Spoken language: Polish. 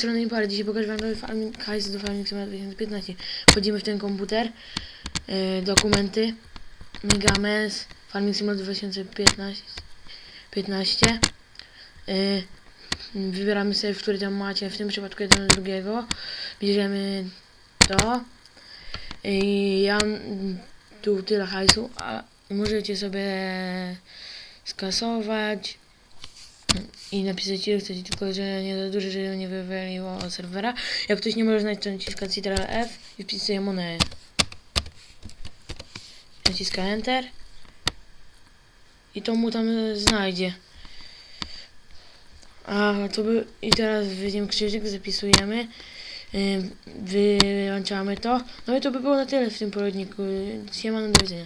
strony Impar, dzisiaj pokażę wam nowy farming, hajs do Farming Simulator 2015. Wchodzimy w ten komputer, yy, dokumenty, Megamens, Farming Simulator 2015, 15. Yy, wybieramy sobie, który tam macie, w tym przypadku jeden do drugiego. Bierzemy to. I ja tu tyle hajsu, a możecie sobie skasować i napisać ile chcecie, tylko że nie za dużo, żeby nie wywaliło serwera. Jak ktoś nie może znaleźć, to naciska Ctrl F i wpisuje monetę. Naciska Enter i to mu tam znajdzie. A to by i teraz wyjdziemy krzyżyk, zapisujemy, wyłączamy to. No i to by było na tyle w tym poradniku. Siemano, do widzenia.